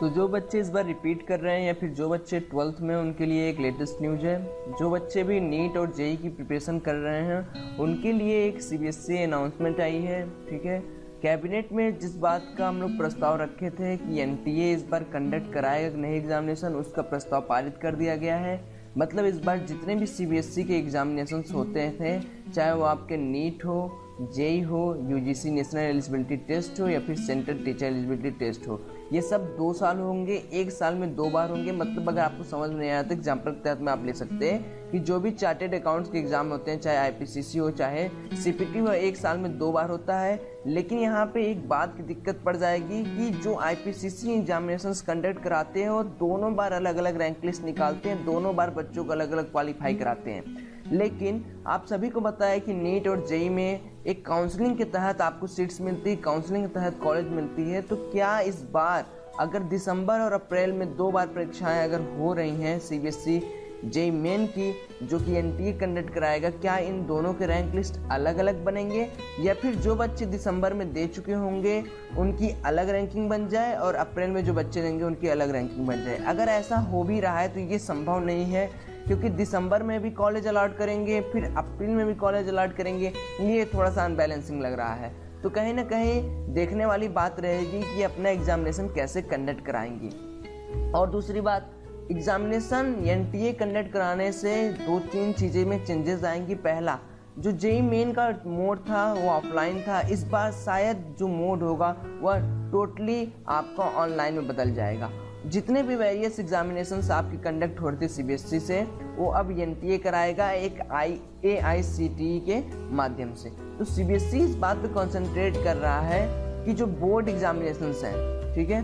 तो जो बच्चे इस बार रिपीट कर रहे हैं या फिर जो बच्चे ट्वेल्थ में उनके लिए एक लेटेस्ट न्यूज़ है। जो बच्चे भी नीट और जेई की प्रिपरेशन कर रहे हैं, उनके लिए एक सीबीएसई अनाउंसमेंट आई है, ठीक है? कैबिनेट में जिस बात का हम लोग प्रस्ताव रखे थे कि एनटीए इस बार कंडक्ट कराएगा कि नहीं एग्जामिनेशन उसका प्रस्ताव पारित कर दिया गया है। मतलब इस बार जितने भी सीबीएसई के एग्जामिनेशन होते थे, चाहे वो आपके नीट हो जेई हो यूजीसी नेशनल एलिजिबिलिटी टेस्ट हो, या फिर सेंट्रल टीचर एलिजिबिलिटी टेस्ट हो ये सब दो साल होंगे, एक साल में दो बार होंगे। मतलब अगर आपको समझ में नहीं आया तो एग्ज़ाम्पल के तहत में आप ले सकते हैं कि जो भी चार्टेड अकाउंट्स के एग्ज़ाम होते हैं, चाहे आईपीसीसी हो, चाहे सीपीटी हो, एक साल में दो बार होता है। लेकिन यहाँ पे एक बात की दिक्कत पड़ जाएगी कि जो आईपीसीसी एग्जामिनेशन कंडक्ट कराते हैं वो दोनों बार अलग अलग रैंक लिस्ट निकालते हैं, दोनों बार बच्चों को अलग अलग क्वालिफाई कराते हैं। लेकिन आप सभी को है कि नीट और जेई में एक काउंसलिंग के तहत आपको सीट्स मिलती है काउंसलिंग के तहत कॉलेज मिलती है। तो क्या इस बार, अगर दिसंबर और अप्रैल में दो बार परीक्षाएँ अगर हो रही हैं सीबीएसई जेई मेन की, जो कि एन टी कंडक्ट कराएगा, क्या इन दोनों के रैंक लिस्ट अलग अलग बनेंगे? या फिर जो बच्चे दिसंबर में दे चुके होंगे, उनकी अलग रैंकिंग बन जाए और अप्रैल में जो बच्चे देंगे, उनकी अलग रैंकिंग बन जाए? अगर ऐसा हो भी रहा है तो ये संभव नहीं है। क्योंकि दिसंबर में भी कॉलेज अलाट करेंगे, फिर अप्रैल में भी कॉलेज अलाट करेंगे, ये थोड़ा सा अनबैलेंसिंग लग रहा है। तो कहीं ना कहीं देखने वाली बात रहेगी कि अपना एग्जामिनेशन कैसे कंडक्ट कराएँगे। और दूसरी बात एग्जामिनेशन एन टी कंडक्ट कराने से दो तीन चीज़ें में चेंजेस आएँगी। पहला, जो जेई मेन का मोड था, वो ऑफलाइन था, इस बार शायद जो मोड होगा, वह टोटली आपका ऑनलाइन में बदल जाएगा। जितने भी वेरियस एग्जामिनेशन आपकी कंडक्ट हो रही थी सीबीएसई से, वो अब एनटीए कराएगा एक आई ए आई सी टी के माध्यम से। तो सीबीएसई इस बात पे कंसंट्रेट कर रहा है कि जो बोर्ड एग्जामिनेशन हैं, ठीक है?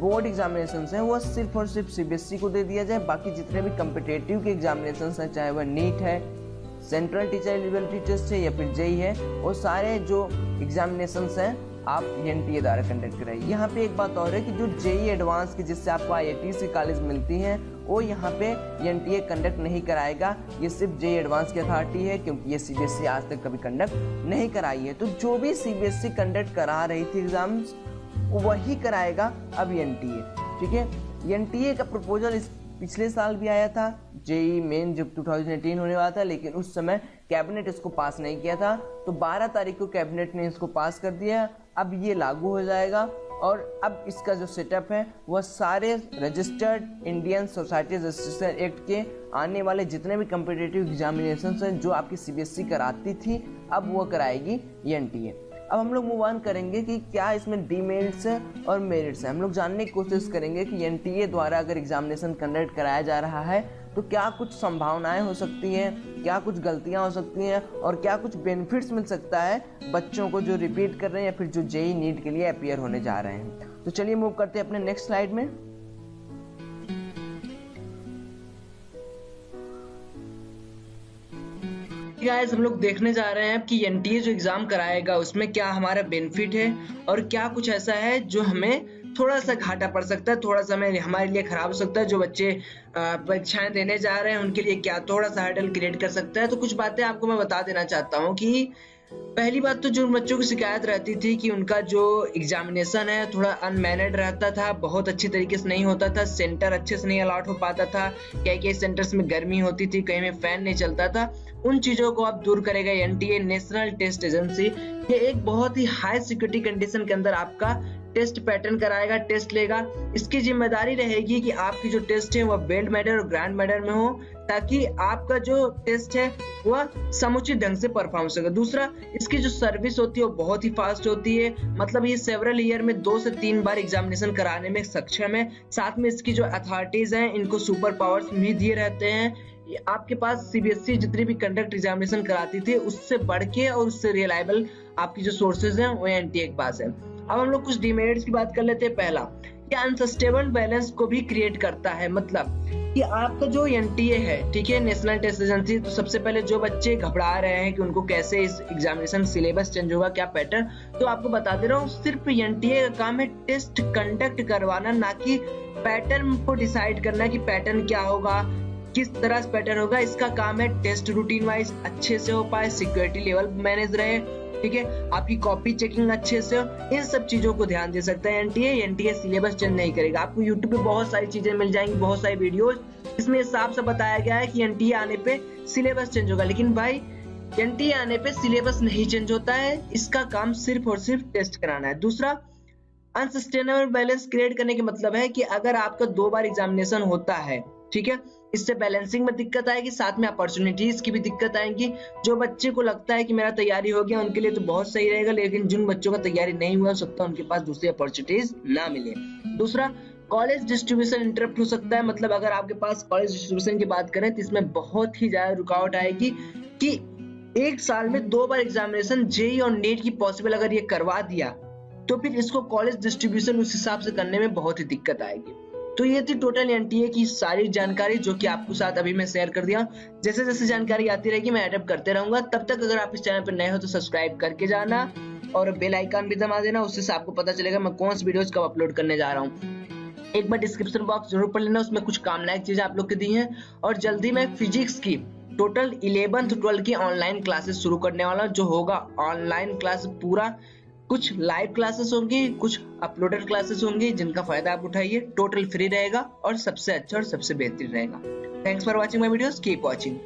बोर्ड एग्जामिनेशन हैं, वो सिर्फ़ और सिर्फ़ सीबीएसई को दे दिया जाए, बाकी जितने भी कम्पिटेटिव के एग्जामिनेशन हैं, चाहे वह नीट है सेंट्रल टीचर एलिजिबिलिटी टेस्ट है, या फिर जेई है, वो सारे जो एग्जामिनेशन हैं आप एन ए द्वारा कंडक्ट कराइए यहाँ पे एक बात और है कि जो जेई एडवांस की जिससे आपको आई सी कॉलेज मिलती हैं, वो यहाँ पे एन टी ए कंडक्ट नहीं कराएगा। ये सिर्फ़ जेई एडवांस की अथॉरिटी है, क्योंकि ये सी बी एस ई आज तक कभी कंडक्ट नहीं कराई है। तो जो भी C B S E conduct करा रही थी एग्ज़ाम्स वही कराएगा अब एन टी ए ठीक है? एन टी ए का प्रपोजल इस पिछले साल भी आया था। जेई मेन जब 2018 होने वाला था, लेकिन उस समय कैबिनेट इसको पास नहीं किया था। तो 12 तारीख को कैबिनेट ने इसको पास कर दिया अब ये लागू हो जाएगा और अब इसका जो सेटअप है, वह सारे registered Indian society registration act के आने वाले जितने भी कम्पिटेटिव एग्जामिनेशन हैं, जो आपकी सीबीएसई e कराती थी, अब वो कराएगी एनटीए अब हम लोग मूव ऑन करेंगे कि क्या इसमें डीमेरिट्स है और मेरिट्स है। हम लोग जानने की कोशिश करेंगे कि एनटीए द्वारा अगर एग्जामिनेशन कंडक्ट कराया जा रहा है तो क्या कुछ संभावनाएँ हो सकती हैं, क्या कुछ गलतियाँ हो सकती हैं, और क्या कुछ बेनिफिट्स मिल सकता है बच्चों को जो रिपीट कर रहे हैं या फिर जो जेई नीट e के लिए अपियर होने जा रहे हैं। तो चलिए मूव करते हैं अपने नेक्स्ट स्लाइड में। गाइस हम लोग देखने जा रहे हैं कि एनटीए जो एग्ज़ाम कराएगा, उसमें क्या हमारा बेनिफिट है और क्या कुछ ऐसा है जो हमें थोड़ा सा घाटा पड़ सकता है, थोड़ा सा हमें, हमारे लिए खराब हो सकता है, जो बच्चे परीक्षाएँ देने जा रहे हैं, उनके लिए क्या थोड़ा सा हर्डल क्रिएट कर सकता है। तो कुछ बातें आपको मैं बता देना चाहता हूँ कि पहली बात तो जो बच्चों की शिकायत रहती थी कि उनका जो एग्जामिनेशन है, थोड़ा अनमैनेड रहता था, बहुत अच्छी तरीके से नहीं होता था सेंटर अच्छे से नहीं अलाट हो पाता था कई कई सेंटर्स में गर्मी होती थी, कहीं में फ़ैन नहीं चलता था, उन चीज़ों को आप दूर करेगा एनटीए नेशनल टेस्ट एजेंसी ये एक बहुत ही हाई सिक्योरिटी कंडीशन के अंदर आपका टेस्ट पैटर्न कराएगा, टेस्ट लेगा। इसकी ज़िम्मेदारी रहेगी कि आपकी जो टेस्ट है वह बेल्ट मेडल और ग्रैंड मेडल में हो, ताकि आपका जो टेस्ट है वह समुचित ढंग से परफॉर्म सके। दूसरा, इसकी जो सर्विस होती है, वो बहुत ही फास्ट होती है। मतलब ये सेवरल ईयर में दो से तीन बार एग्जामिनेशन कराने में सक्षम है। साथ में इसकी जो अथॉरिटीज हैं, इनको सुपर पावर्स भी दिए रहते हैं। आपके पास सीबीएसई e जितनी भी कंडक्ट एग्जामिनेशन कराती थी, उससे बढ़ के और उससे रिलायबल आपकी जो सोर्सेज हैं, वो एन के पास है। अब हम लोग कुछ डिमेरिट्स की बात कर लेते हैं पहला ये अनसस्टेबल बैलेंस को भी क्रिएट करता है मतलब कि आपका जो एनटीए है, ठीक है नेशनल टेस्ट एजेंसी तो सबसे पहले जो बच्चे घबरा रहे हैं कि उनको कैसे इस एग्जामिनेशन सिलेबस चेंज होगा, क्या पैटर्न तो आपको बता दे रहा हूँ, सिर्फ़ एनटीए का काम है टेस्ट कंडक्ट करवाना, ना कि पैटर्न को डिसाइड करना कि पैटर्न क्या होगा, किस तरह से पैटर्न होगा, इसका काम है टेस्ट रूटीन वाइज अच्छे से हो पाए सिक्योरिटी लेवल मैनेज रहे ठीक है? आपकी कॉपी चेकिंग अच्छे से हो, इन सब चीज़ों को ध्यान दे सकते हैं एनटीए एनटीए सिलेबस चेंज नहीं करेगा। आपको यूट्यूब पे बहुत सारी चीज़ें मिल जाएँगी, बहुत सारी वीडियोज़ इसमें साफ़ से बताया गया है कि एनटीए आने पे सिलेबस चेंज होगा। लेकिन भाई एनटीए आने पे सिलेबस नहीं चेंज होता है, इसका काम सिर्फ़ और सिर्फ़ टेस्ट कराना है। दूसरा अनसस्टेनेबल बैलेंस क्रिएट करने का मतलब है कि अगर आपका दो बार एग्जामिनेशन होता है, ठीक है? इससे बैलेंसिंग में दिक्कत आएगी, साथ में अपॉर्चुनिटीज़ की भी दिक्कत आएगी। जो बच्चे को लगता है कि मेरा तैयारी हो गया, उनके लिए तो बहुत सही रहेगा, लेकिन जिन बच्चों का तैयारी नहीं हुआ हो सकता उनके पास दूसरी अपॉर्चुनिटीज़ ना मिले। दूसरा कॉलेज डिस्ट्रीब्यूशन इंटरप्ट हो सकता है। मतलब अगर आपके पास कॉलेज डिस्ट्रीब्यूशन की बात करें तो इसमें बहुत ही ज़्यादा रुकावट आएगी कि एक साल में दो बार एग्जामिनेशन जेई और नेट की पॉसिबल अगर ये करवा दिया तो फिर इसको कॉलेज डिस्ट्रीब्यूशन उस हिसाब से करने में बहुत ही दिक्कत आएगी। तो ये थी टोटल एनटीए की सारी जानकारी जो कि आपको साथ अभी मैं शेयर कर दिया। जैसे जैसे जानकारी आती रहेगी, मैं एडप्ट करते रहूँगा। तब तक अगर आप इस चैनल पर नए हो तो सब्सक्राइब करके जाना और बेल आइकन भी दबा देना। उससे आपको पता चलेगा मैं कौन सी वीडियोस कब अपलोड करने जा रहा हूँ। एक बार डिस्क्रिप्शन बॉक्स ज़रूर पढ़ लेना। उसमें कुछ काम लायक चीज़ें आप लोग की दी हैं। और जल्दी मैं फिजिक्स की टोटल इलेवंथ ट्वेल्थ की ऑनलाइन क्लासेस शुरू करने वाला जो होगा ऑनलाइन क्लास पूरा। कुछ लाइव क्लासेस होंगी, कुछ अपलोडेड क्लासेस होंगी, जिनका फ़ायदा आप उठाइए टोटल फ्री रहेगा और सबसे अच्छा और सबसे बेहतरीन रहेगा। Thanks for watching my videos keep watching